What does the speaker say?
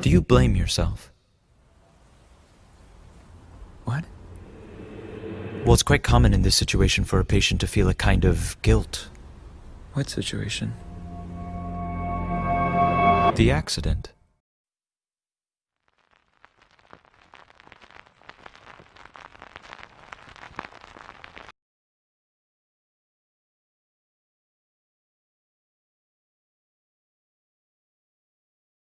Do you blame yourself? What? Well, it's quite common in this situation for a patient to feel a kind of guilt. What situation? The accident.